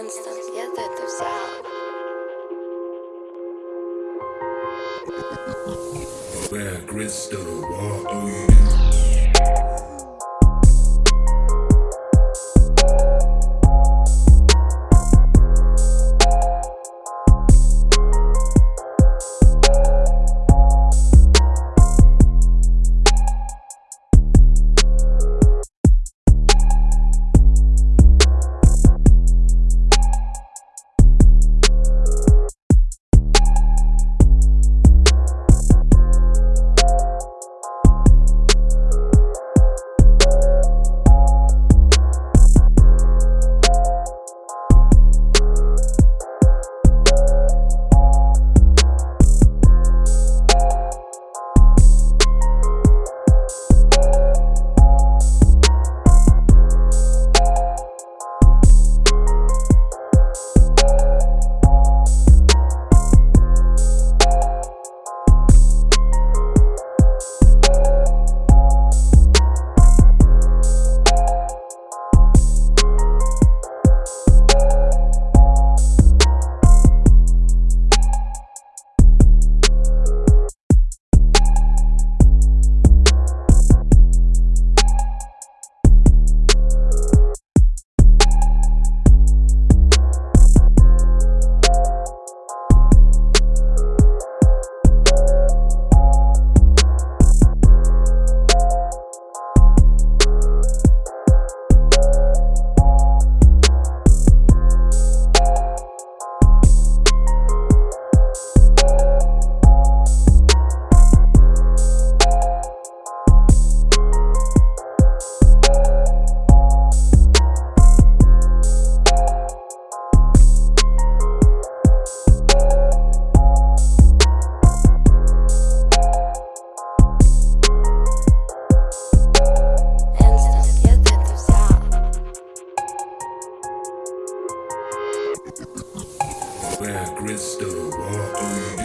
instant, я да это взял. Where crystal water Where crystal, walk